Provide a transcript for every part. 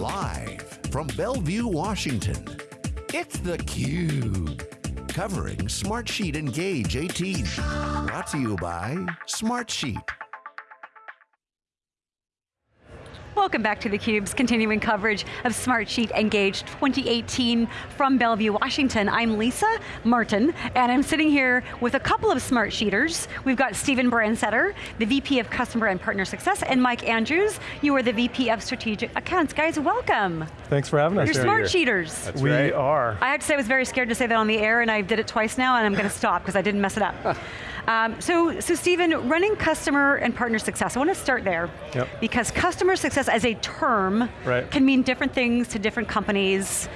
Live from Bellevue, Washington, it's theCUBE. Covering Smartsheet Engage 18. Brought to you by Smartsheet. Welcome back to theCUBE's continuing coverage of Smartsheet Engage 2018 from Bellevue, Washington. I'm Lisa Martin, and I'm sitting here with a couple of Smartsheeters. We've got Stephen Branstetter, the VP of Customer and Partner Success, and Mike Andrews, you are the VP of Strategic Accounts. Guys, welcome. Thanks for having us. You're Smartsheeters. That's we right. are. I have to say I was very scared to say that on the air, and I did it twice now, and I'm going to stop because I didn't mess it up. Um, so, so Stephen, running customer and partner success, I want to start there. Yep. Because customer success as a term right. can mean different things to different companies.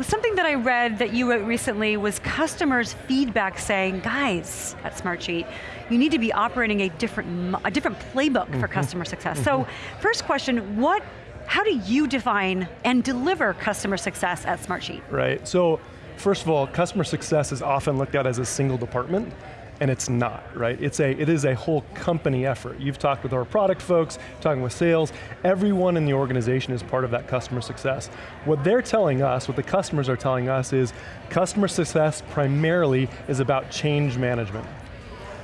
Something that I read that you wrote recently was customers' feedback saying, guys, at Smartsheet, you need to be operating a different, a different playbook mm -hmm. for mm-hmm. customer success. Mm -hmm. So, mm-hmm. first question, what, how do you define and deliver customer success at Smartsheet? Right, so first of all, customer success is often looked at as a single department and it's not, right? It's a, it is a whole company effort. You've talked with our product folks, talking with sales, everyone in the organization is part of that customer success. What they're telling us, what the customers are telling us is, customer success primarily is about change management.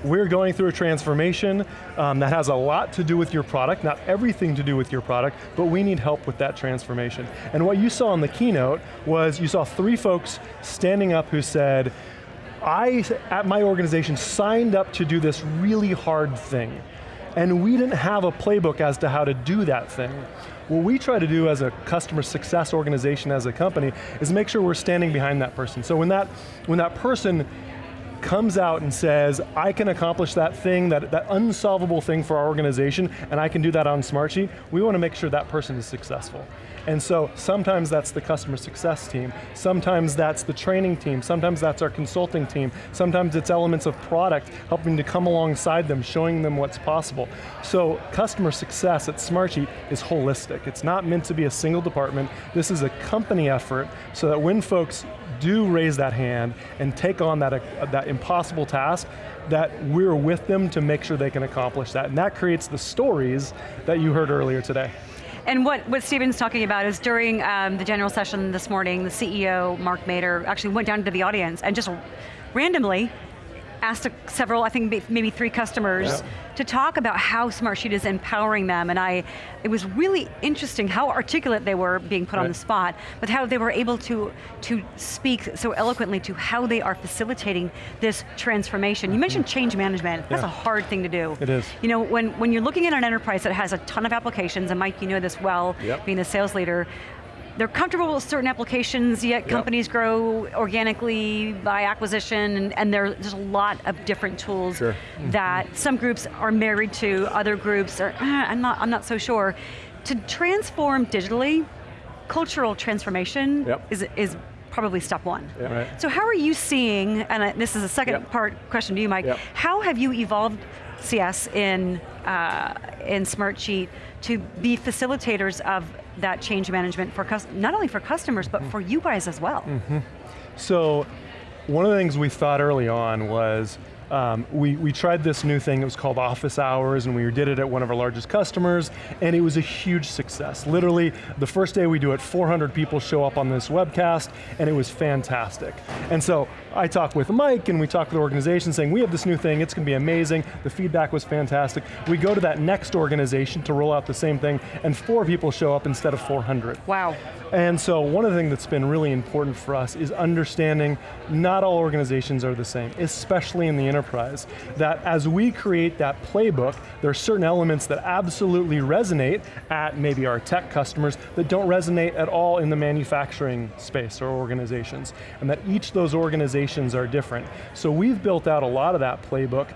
We're going through a transformation um, that has a lot to do with your product, not everything to do with your product, but we need help with that transformation. And what you saw in the keynote was you saw three folks standing up who said, I, at my organization, signed up to do this really hard thing. And we didn't have a playbook as to how to do that thing. What we try to do as a customer success organization, as a company, is make sure we're standing behind that person. So when that, when that person comes out and says, I can accomplish that thing, that, that unsolvable thing for our organization, and I can do that on Smartsheet, we want to make sure that person is successful. And so sometimes that's the customer success team, sometimes that's the training team, sometimes that's our consulting team, sometimes it's elements of product helping to come alongside them, showing them what's possible. So customer success at Smartsheet is holistic. It's not meant to be a single department. This is a company effort so that when folks do raise that hand and take on that, uh, that impossible task, that we're with them to make sure they can accomplish that. And that creates the stories that you heard earlier today. And what, what Stephen's talking about is during um, the general session this morning, the CEO, Mark Mader, actually went down to the audience and just randomly asked a, several, I think maybe three customers yeah. to talk about how Smartsheet is empowering them, and I, it was really interesting how articulate they were being put right. on the spot, but how they were able to, to speak so eloquently to how they are facilitating this transformation. You mm-hmm. mentioned change management, that's a hard thing to do. It is. You know, when, when you're looking at an enterprise that has a ton of applications, and Mike, you know this well, yep. being a sales leader, they're comfortable with certain applications, yet companies yep. grow organically by acquisition, and, and, there's a lot of different tools sure. that mm -hmm. some groups are married to, other groups are, eh, I'm, not, I'm not so sure. To transform digitally, cultural transformation yep. is, is probably step one. Yep. Right. So how are you seeing, and this is a second part question to you, Mike, how have you evolved CS in, uh, in Smartsheet to be facilitators of that change management for not only for customers, but for you guys as well. Mm -hmm. So, one of the things we thought early on was, um, we, we tried this new thing, it was called Office Hours, and we did it at one of our largest customers, and it was a huge success. Literally, the first day we do it, 400 people show up on this webcast, and it was fantastic. And so, I talked with Mike, and we talked with the organization saying, we have this new thing, it's going to be amazing, the feedback was fantastic. We go to that next organization to roll out the same thing, and four people show up instead of 400. Wow. And so one of the things that's been really important for us is understanding not all organizations are the same, especially in the enterprise. That as we create that playbook, there are certain elements that absolutely resonate at maybe our tech customers that don't resonate at all in the manufacturing space or organizations. And that each of those organizations are different. So we've built out a lot of that playbook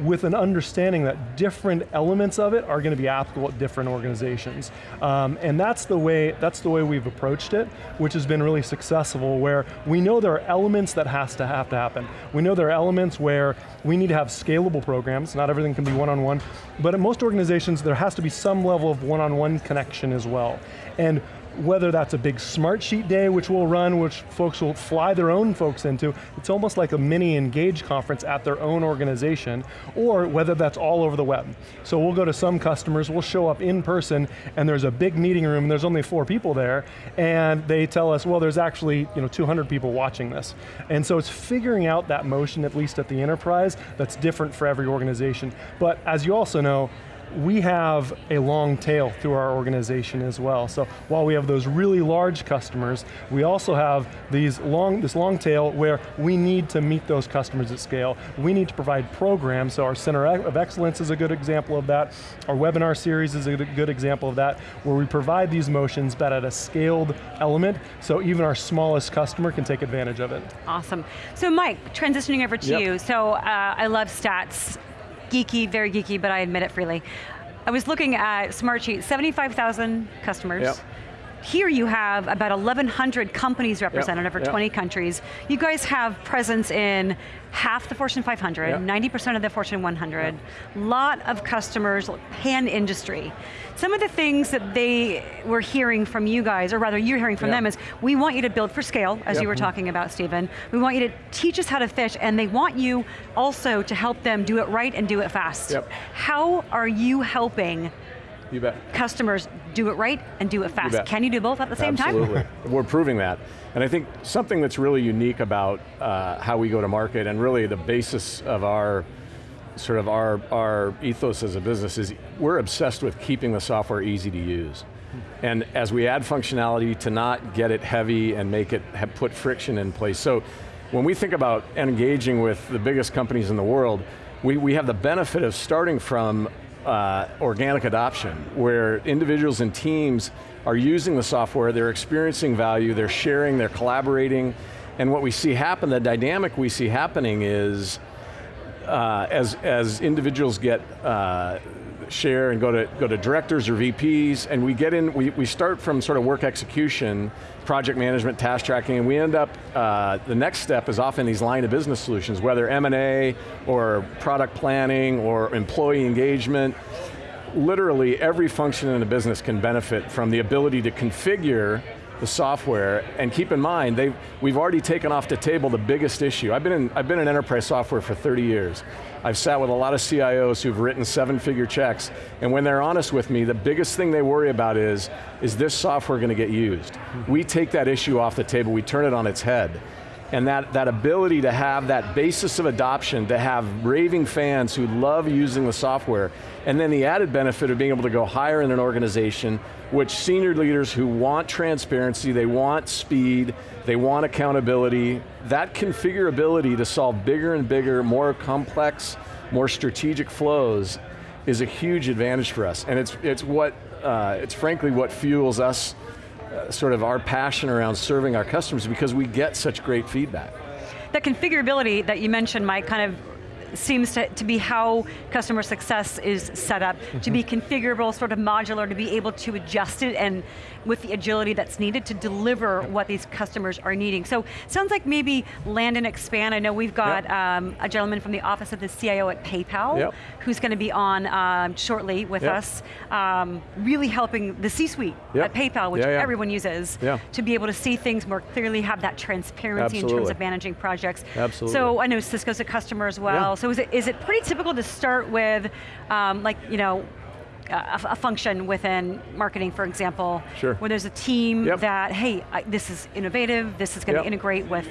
with an understanding that different elements of it are going to be applicable at different organizations. Um, and that's the, way, that's the way we've approached it, which has been really successful, where we know there are elements that has to have to happen. We know there are elements where we need to have scalable programs, not everything can be one-on-one, -on -one, but at most organizations there has to be some level of one-on-one -on -one connection as well. And whether that's a big Smartsheet day, which we'll run, which folks will fly their own folks into, it's almost like a mini Engage conference at their own organization, or whether that's all over the web. So we'll go to some customers, we'll show up in person, and there's a big meeting room, and there's only four people there, and they tell us, well, there's actually you know, 200 people watching this. And so it's figuring out that motion, at least at the enterprise, that's different for every organization. But as you also know, we have a long tail through our organization as well. So while we have those really large customers, we also have these long, this long tail where we need to meet those customers at scale. We need to provide programs, so our Center of Excellence is a good example of that. Our webinar series is a good example of that, where we provide these motions but at a scaled element, so even our smallest customer can take advantage of it. Awesome. So Mike, transitioning over to yep. you. So uh, I love stats geeky, very geeky, but I admit it freely. I was looking at Smartsheet, 75,000 customers. Yep. Here you have about 1,100 companies represented yep, over yep. 20 countries. You guys have presence in half the Fortune 500, 90% of the Fortune 100, lot of customers, pan industry. Some of the things that they were hearing from you guys, or rather you're hearing from them is, we want you to build for scale, as you were mm-hmm. talking about, Stephen. We want you to teach us how to fish, and they want you also to help them do it right and do it fast. How are you helping you bet. Customers do it right and do it fast. You Can you do both at the same Absolutely. time? Absolutely, we're proving that. And I think something that's really unique about uh, how we go to market and really the basis of our sort of our, our ethos as a business is we're obsessed with keeping the software easy to use. And as we add functionality to not get it heavy and make it put friction in place. So when we think about engaging with the biggest companies in the world, we, we have the benefit of starting from uh, organic adoption, where individuals and teams are using the software, they're experiencing value, they're sharing, they're collaborating, and what we see happen, the dynamic we see happening is, uh, as, as individuals get uh, share and go to, go to directors or VPs, and we get in, we, we start from sort of work execution, project management, task tracking, and we end up, uh, the next step is often these line of business solutions, whether M&A, or product planning, or employee engagement, literally every function in a business can benefit from the ability to configure the software, and keep in mind, we've already taken off the table the biggest issue. I've been, in, I've been in enterprise software for 30 years. I've sat with a lot of CIOs who've written seven figure checks, and when they're honest with me, the biggest thing they worry about is, is this software going to get used? We take that issue off the table, we turn it on its head. And that, that ability to have that basis of adoption, to have raving fans who love using the software, and then the added benefit of being able to go higher in an organization, which senior leaders who want transparency, they want speed, they want accountability, that configurability to solve bigger and bigger, more complex, more strategic flows is a huge advantage for us. And it's, it's what, uh, it's frankly what fuels us uh, sort of our passion around serving our customers because we get such great feedback. That configurability that you mentioned, Mike, kind of seems to, to be how customer success is set up, mm -hmm. to be mm-hmm. configurable, sort of modular, to be able to adjust it and with the agility that's needed to deliver what these customers are needing. So sounds like maybe land and expand. I know we've got yep. um, a gentleman from the office of the CIO at PayPal yep. who's going to be on um, shortly with yep. us, um, really helping the C-suite at PayPal, which yeah, yeah. everyone uses, yeah. to be able to see things more clearly, have that transparency Absolutely. in terms of managing projects. Absolutely. So I know Cisco's a customer as well. So is it, is it pretty typical to start with, um, like, you know, a, a, function within marketing, for example, sure. where there's a team yep. that, hey, I, this is innovative, this is going to yep. integrate with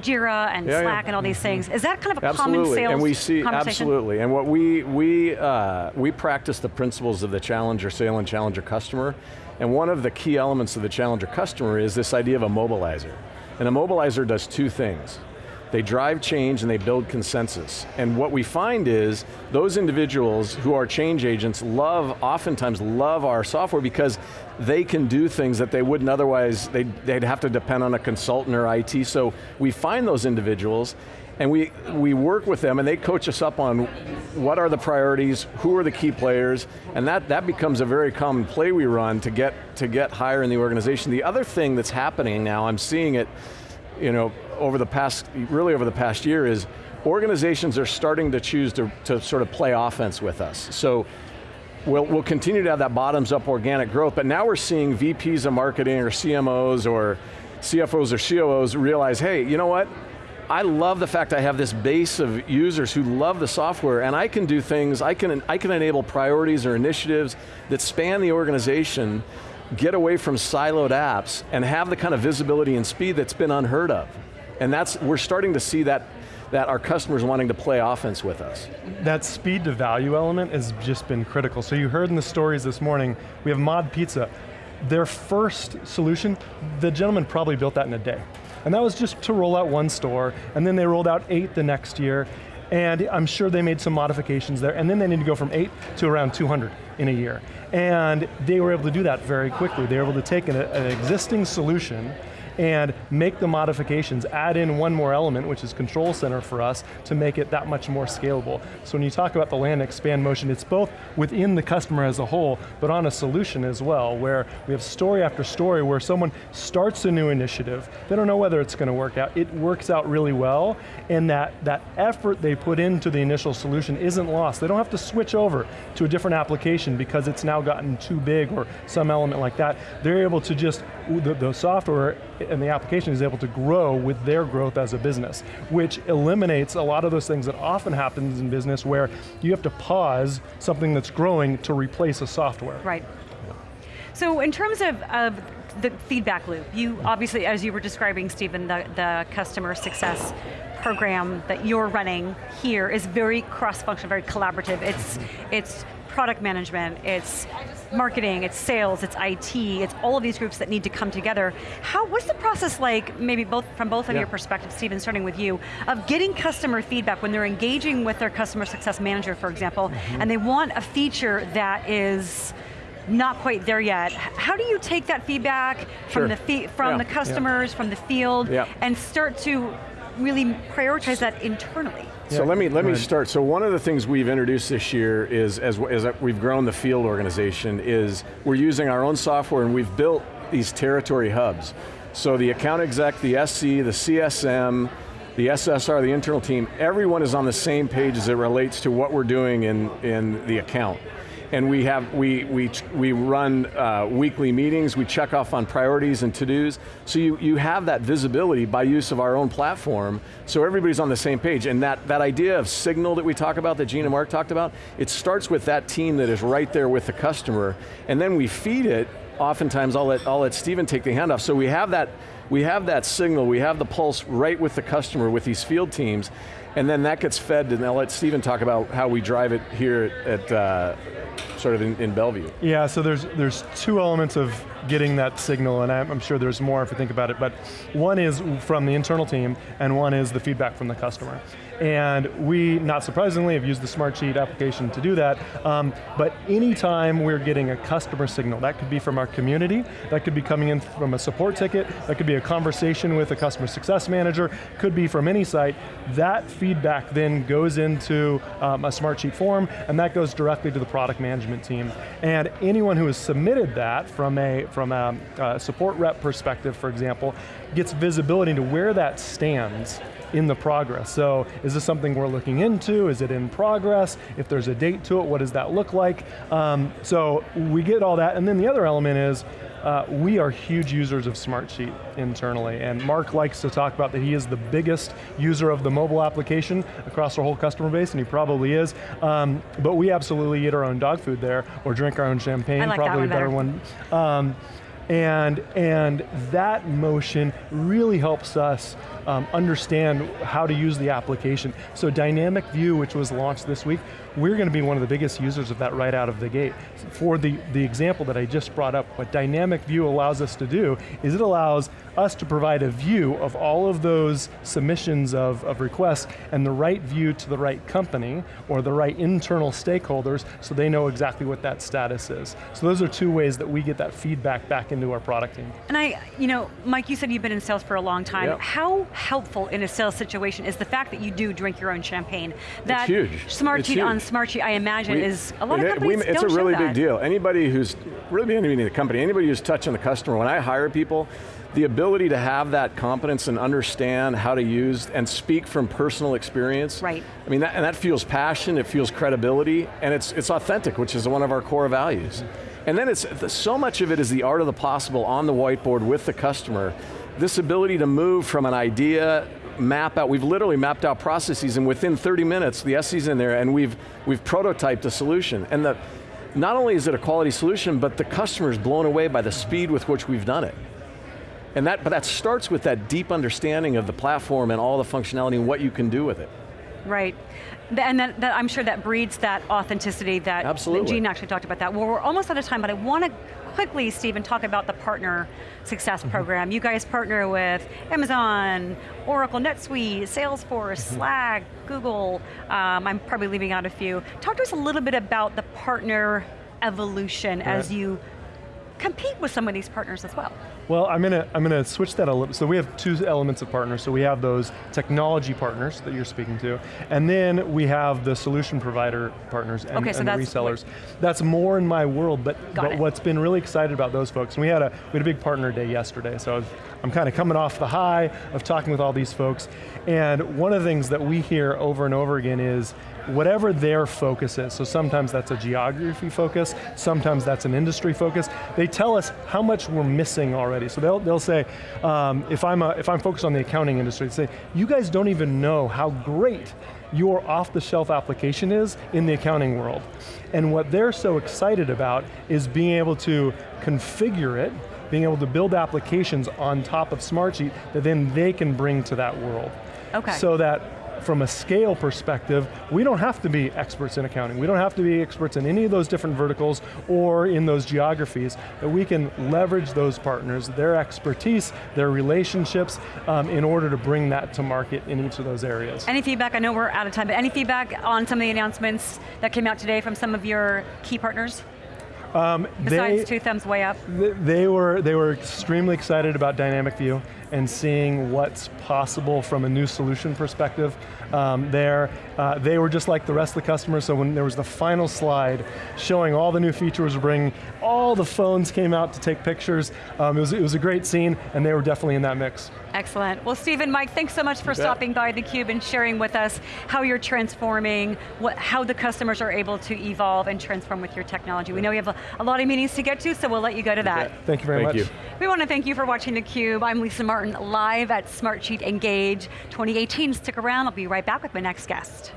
Jira and yeah, Slack yeah. and all these things. Is that kind of a absolutely. common sales and we see, Absolutely, and what we, we, uh, we practice the principles of the challenger sale and challenger customer, and one of the key elements of the challenger customer is this idea of a mobilizer. And a mobilizer does two things. They drive change and they build consensus. And what we find is, those individuals who are change agents love, oftentimes love our software because they can do things that they wouldn't otherwise, they'd, they'd have to depend on a consultant or IT. So we find those individuals and we, we work with them and they coach us up on what are the priorities, who are the key players, and that, that becomes a very common play we run to get, to get higher in the organization. The other thing that's happening now, I'm seeing it, you know, over the past, really over the past year is organizations are starting to choose to, to sort of play offense with us. So we'll, we'll continue to have that bottoms up organic growth, but now we're seeing VPs of marketing or CMOs or CFOs or COOs realize, hey, you know what? I love the fact I have this base of users who love the software and I can do things, I can, I can enable priorities or initiatives that span the organization, get away from siloed apps, and have the kind of visibility and speed that's been unheard of. And that's, we're starting to see that that our customers wanting to play offense with us. That speed to value element has just been critical. So you heard in the stories this morning, we have Mod Pizza. Their first solution, the gentleman probably built that in a day. And that was just to roll out one store, and then they rolled out eight the next year, and I'm sure they made some modifications there, and then they need to go from eight to around 200 in a year. And they were able to do that very quickly. They were able to take an, an existing solution and make the modifications, add in one more element, which is control center for us, to make it that much more scalable. So when you talk about the land expand motion, it's both within the customer as a whole, but on a solution as well, where we have story after story where someone starts a new initiative, they don't know whether it's going to work out, it works out really well, and that, that effort they put into the initial solution isn't lost. They don't have to switch over to a different application because it's now gotten too big or some element like that. They're able to just, the, the software and the application is able to grow with their growth as a business, which eliminates a lot of those things that often happens in business where you have to pause something that's growing to replace a software. Right. So in terms of, of the feedback loop, you obviously, as you were describing, Stephen, the, the customer success program that you're running here is very cross-functional, very collaborative. It's, it's product management, it's marketing, it's sales, it's IT, it's all of these groups that need to come together. How, what's the process like, maybe both from both of yeah. your perspectives, Stephen, starting with you, of getting customer feedback when they're engaging with their customer success manager, for example, mm -hmm. and they want a feature that is not quite there yet. How do you take that feedback sure. from the from yeah. the customers, yeah. from the field, and start to really prioritize that internally? So let me let me start. So one of the things we've introduced this year is, as, as we've grown the field organization, is we're using our own software and we've built these territory hubs. So the account exec, the SC, the CSM, the SSR, the internal team, everyone is on the same page as it relates to what we're doing in, in the account and we have we we we run uh, weekly meetings. We check off on priorities and to-dos. So you you have that visibility by use of our own platform. So everybody's on the same page. And that that idea of signal that we talk about, that Gene and Mark talked about, it starts with that team that is right there with the customer, and then we feed it. Oftentimes, I'll let I'll let Stephen take the handoff. So we have that we have that signal, we have the pulse right with the customer with these field teams, and then that gets fed, and I'll let Stephen talk about how we drive it here at, uh, sort of in, in, Bellevue. Yeah, so there's, there's two elements of getting that signal, and I'm sure there's more if you think about it, but one is from the internal team, and one is the feedback from the customer. And we, not surprisingly, have used the Smartsheet application to do that, um, but anytime we're getting a customer signal, that could be from our community, that could be coming in from a support ticket, that could be a conversation with a customer success manager, could be from any site, that feedback then goes into um, a Smartsheet form, and that goes directly to the product management team. And anyone who has submitted that from a, from a, a support rep perspective, for example, gets visibility into where that stands in the progress. So is this something we're looking into? Is it in progress? If there's a date to it, what does that look like? Um, so we get all that, and then the other element is, uh, we are huge users of Smartsheet internally, and Mark likes to talk about that he is the biggest user of the mobile application across our whole customer base, and he probably is. Um, but we absolutely eat our own dog food there, or drink our own champagne, like probably a better one. Um, and, and that motion really helps us um, understand how to use the application. So Dynamic View, which was launched this week, we're going to be one of the biggest users of that right out of the gate. For the, the example that I just brought up, what Dynamic View allows us to do is it allows us to provide a view of all of those submissions of, of requests and the right view to the right company or the right internal stakeholders so they know exactly what that status is. So those are two ways that we get that feedback back into our product team. And I, you know, Mike, you said you've been in sales for a long time. Yep. How helpful in a sales situation is the fact that you do drink your own champagne? That huge. Smart It's on huge. Smartsheet, I imagine, We- is a lot of it- companies we- It's don't a really big deal. Anybody who's, really anybody in the company, anybody who's touching the customer, when I hire people, the ability to have that competence and understand how to use and speak from personal experience. Right. I mean, that, and that feels passion, it feels credibility, and it's, it's authentic, which is one of our core values. And then it's, so much of it is the art of the possible on the whiteboard with the customer. This ability to move from an idea, map out, we've literally mapped out processes and within 30 minutes, the SE's in there and we've, we've prototyped a solution. And the, not only is it a quality solution, but the customer's blown away by the speed with which we've done it. And that, but that starts with that deep understanding of the platform and all the functionality and what you can do with it. Right. And that, that, I'm sure that breeds that authenticity that, that Absolutely. Gene actually talked about that. Well, we're almost out of time, but I want to quickly, Stephen, talk about the partner success Mm-hmm. program. You guys partner with Amazon, Oracle, NetSuite, Salesforce, Mm-hmm. Slack, Google. Um, I'm probably leaving out a few. Talk to us a little bit about the partner evolution as you compete with some of these partners as well. Well, I'm going to I'm going to switch that a little. So we have two elements of partners. So we have those technology partners that you're speaking to, and then we have the solution provider partners and, Okay, so and that's resellers. That's more in my world, but, but it. what's been really excited about those folks, and we had a we had a big partner day yesterday. So I was- I'm kind of coming off the high of talking with all these folks, and one of the things that we hear over and over again is whatever their focus is, so sometimes that's a geography focus, sometimes that's an industry focus, they tell us how much we're missing already. So they'll, they'll say, um, if, I'm a, if I'm focused on the accounting industry, say, you guys don't even know how great your off-the-shelf application is in the accounting world. And what they're so excited about is being able to configure it, being able to build applications on top of Smartsheet that then they can bring to that world. Okay. So that from a scale perspective, we don't have to be experts in accounting. We don't have to be experts in any of those different verticals or in those geographies, but we can leverage those partners, their expertise, their relationships, um, in order to bring that to market in each of those areas. Any feedback, I know we're out of time, but any feedback on some of the announcements that came out today from some of your key partners? Besides They- two thumbs way up. Th- They were, they were extremely excited about Dynamic View and seeing what's possible from a new solution perspective um, there. Uh, they were just like the rest of the customers, so when there was the final slide showing all the new features we're bringing, all the phones came out to take pictures. Um, it, was, it was a great scene, and they were definitely in that mix. Excellent. Well, Stephen, Mike, thanks so much for stopping by theCUBE and sharing with us how you're transforming, what, how the customers are able to evolve and transform with your technology. We know you have a, a lot of meetings to get to, so we'll let you go to that. Thank you very Thank much. you. We want to thank you for watching theCUBE. I'm Lisa Martin, live at Smartsheet Engage 2018. Stick around, I'll be right back with my next guest.